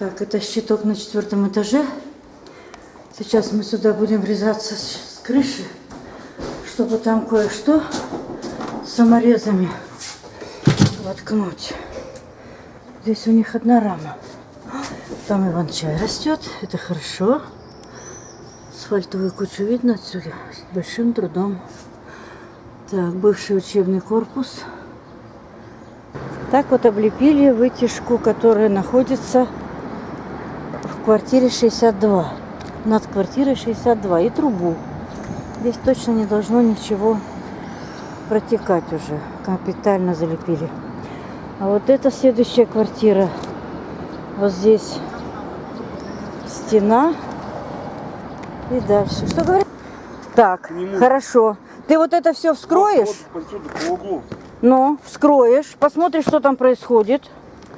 Так, это щиток на четвертом этаже. Сейчас мы сюда будем врезаться с, крыши, чтобы там кое-что саморезами воткнуть. Здесь у них одна рама. Там иван-чай растет, это хорошо. Асфальтовую кучу видно отсюда с большим трудом. Так, бывший учебный корпус. Так вот облепили вытяжку, которая находится квартире 62. Над квартирой 62. И трубу. Здесь точно не должно ничего протекать уже. Капитально залепили. А вот это следующая квартира. Вот здесь стена. И дальше. Что говорит? Так, хорошо. Ты вот это все вскроешь? Вот по углу. Ну, вскроешь, посмотришь, что там происходит.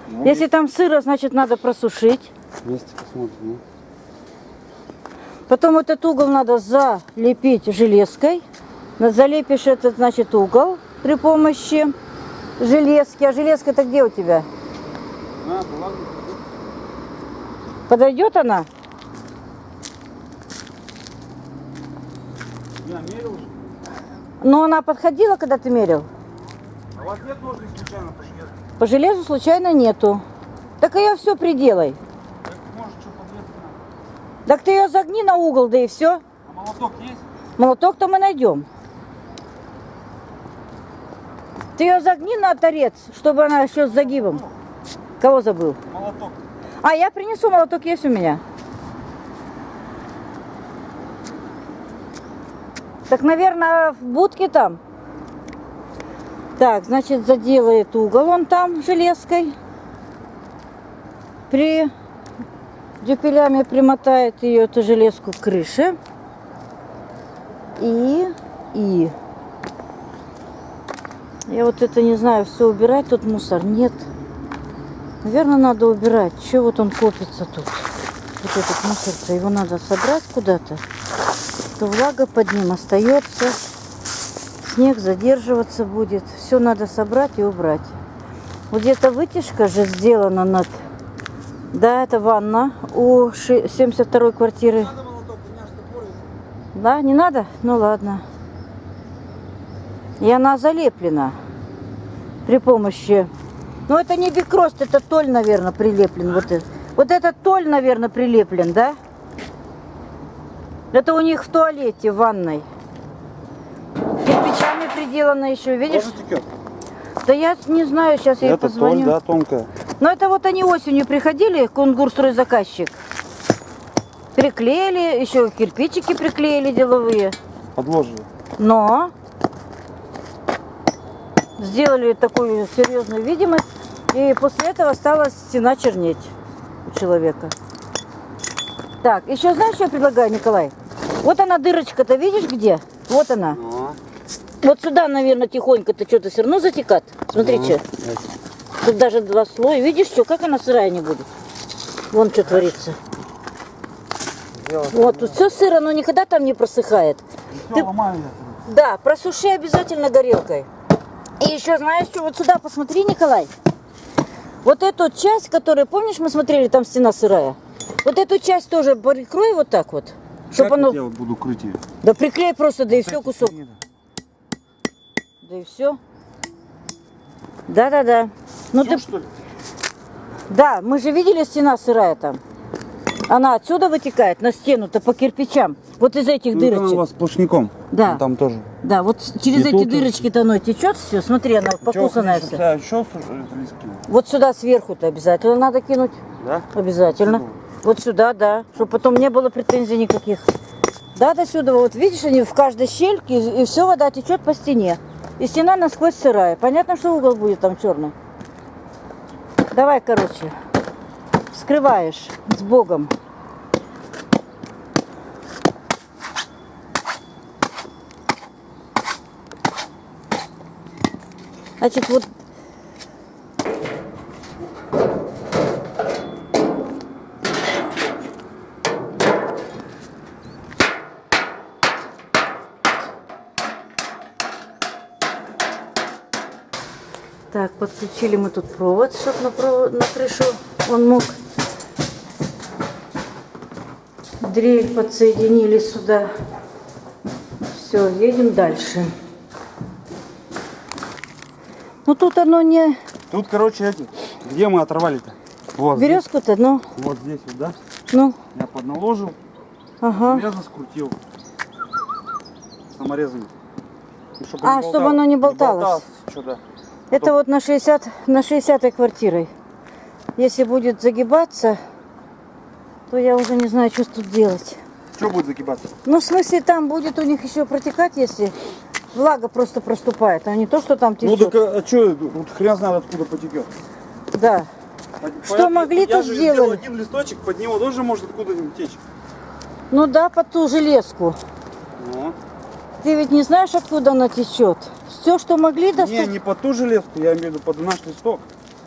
Ну, Если там сыро, значит, надо просушить. Вместе посмотрим. ну. Потом этот угол надо залепить железкой. Залепишь этот, значит, угол при помощи железки. А железка-то где у тебя? Бы. Подойдет она? Я мерил. Но она подходила, когда ты мерил? А у вас нет ножниц случайно по железу? По железу случайно нету. Так ее все приделай. Так, может, что подрезать надо? Так ты ее загни на угол, да и все. А молоток есть? Молоток-то мы найдем. Ты ее загни на торец, чтобы она еще с загибом. Кого забыл? Молоток. А, я принесу, молоток есть у меня. Так, наверное, в будке там. Так, значит, заделает угол он там железкой. При дюпелями примотает ее, эту железку к крыше. И, и. Я вот это не знаю, все убирать, тут мусор нет. Наверное, надо убирать. Че вот он копится тут? Вот этот мусор-то, его надо собрать куда-то. То влага под ним остается. Снег задерживаться будет. Все надо собрать и убрать. Вот где-то вытяжка же сделана над... Да, это ванна у 72 квартиры. Да, не надо? Ну ладно. И она залеплена при помощи... Ну это не бикрост, это толь, наверное, прилеплен. Вот, это. вот этот толь, наверное, прилеплен, да? Это у них в туалете, в ванной. Кирпичами приделано еще, видишь? Тоже текет? Да я не знаю, сейчас я ей Это позвоню. толь, да, тонкая. Но это вот они осенью приходили, кунгур заказчик. Приклеили, еще кирпичики приклеили деловые. Подложили. Но сделали такую серьезную видимость, и после этого стала стена чернеть у человека. Так, еще знаешь, что я предлагаю, Николай? Вот она дырочка-то, видишь где? Вот она. Ну, Вот сюда, наверное, тихонько-то что-то все равно затекат. Смотрите, ну, тут даже два слоя. Видишь, что, как она сырая не будет? Вон что творится. Вот, тут все сыро, но никогда там не просыхает. Ты-. Да, просуши обязательно горелкой. И еще знаешь что, вот сюда посмотри, Николай. Вот эту часть, которую, помнишь, мы смотрели, там стена сырая. Вот эту часть тоже прикрой вот так вот. Чтобы Как оно... вот я вот буду крыть ее? Да приклей просто, да и все кусок. Да и все. Да-да-да. Ну Всё, ты... что ли? Да, мы же видели стена сырая там. Она отсюда вытекает на стену-то по кирпичам. Вот из этих Ну, это она у дырочек. вас сплошняком. Да. Ну, Там тоже. Да, вот через И эти дырочки-то оно течет все. Смотри, она покусанная вся. Еще листки. Вот сюда сверху-то обязательно надо кинуть. Да? Обязательно. Вот сюда, да. Чтобы потом не было претензий никаких. Да, до сюда. Вот видишь, они в каждой щельке, и все вода течет по стене. И стена насквозь сырая. Понятно, что угол будет там черный. Давай, короче. Вскрываешь с Богом. Значит, вот Так, подключили мы тут провод, чтобы на, провод, на крышу он мог дрель подсоединили сюда. Все, едем дальше. Ну тут оно не... Тут, короче, где мы оторвали-то? Вот, Березку-то, ну, вот здесь вот, да? ну, Я подналожил, ага. резно скрутил. Саморезами. Ну, чтоб А, чтобы оно не болталось. Что, да. Это вот на 60, на 60 квартирой. Если будет загибаться, то я уже не знаю, что тут делать. Что будет загибаться? Ну, в смысле, там будет у них еще протекать, если влага просто проступает, а не то, что там Ну течет. так а что, вот хрен знает откуда потекет. Да. Что могли, я то сделали. сделал один листочек, под него тоже может откуда-нибудь течь. Ну да, под ту железку. Ну. Ты ведь не знаешь, откуда она течет. Все, что могли Не, достать. не под ту железку, я имею в виду под наш листок.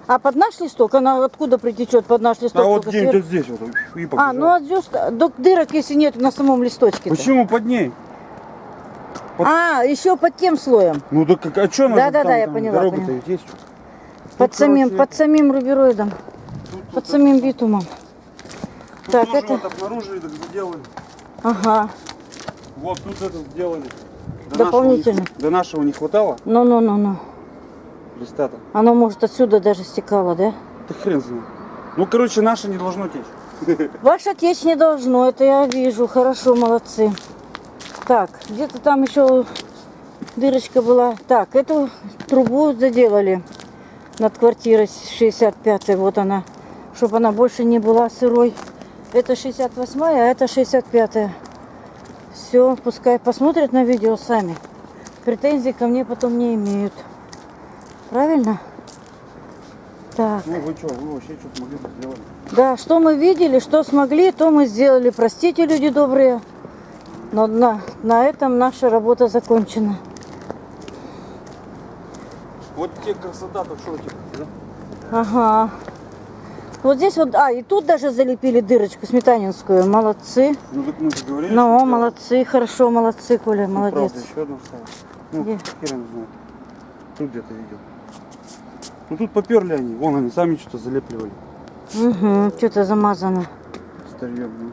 А под наш листок, она откуда притечет под наш листок? А вот где-нибудь сверху? вот здесь вот. И А, ну от звезд- до дырок, если нет на самом листочке. Почему под ней? под- А, еще под тем слоем. Ну так а что надо Да-да-да, я поняла, Дорога-то ведь есть. Под Тут, самим, короче, под самим рубероидом, тут- под тут- самим битумом. тут так, тоже это- вот обнаружили, так сделали. Ага. Вот тут это сделали. До Дополнительно. Нашего, до нашего не хватало Ну-ну-ну-ну. листа-то. Оно, может, отсюда даже стекало, да? Да хрен знает. Ну, короче, наше не должно течь. Ваше течь не должно, это я вижу. Хорошо, молодцы. Так, где-то там еще дырочка была. Так, эту трубу заделали над квартирой 65 Вот она. Чтобы она больше не была сырой. Это 68 а это 65 Все, пускай посмотрят на видео сами. Претензий ко мне потом не имеют. Правильно? Так. Ну, вы что, вы вообще что-то могли бы сделать. Да, что мы видели, что смогли, то мы сделали. Простите, люди добрые. Но на, на этом наша работа закончена. Вот тебе красота-то что тебе, да? Ага. Вот здесь вот, а, и тут даже залепили дырочку сметанинскую. Молодцы. Ну, так мы же говорили. Ну, что молодцы, хорошо, молодцы, Коля, Ну, молодец. Правда, еще одну вставил. Ну, Где? хер его знает. Тут где-то видел. Ну, тут поперли они. Вон они сами что-то залепливали. Угу, что-то замазано. Старьем, ну.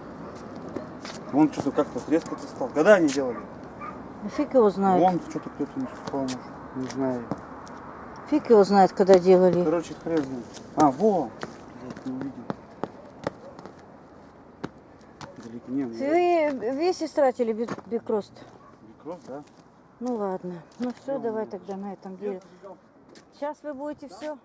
Вон что-то как-то трескаться стал. Когда они делали? Фиг его знает. Вон что-то кто-то не спал. Не знаю. Фиг его знает, когда делали. Короче, хрен. А, во! Блядь, не увидел. Далеко не, ну, Вы весь истратили бик- бикрост. микроф, да? Ну ладно. Ну все, давай тогда на этом деле. Сейчас вы будете все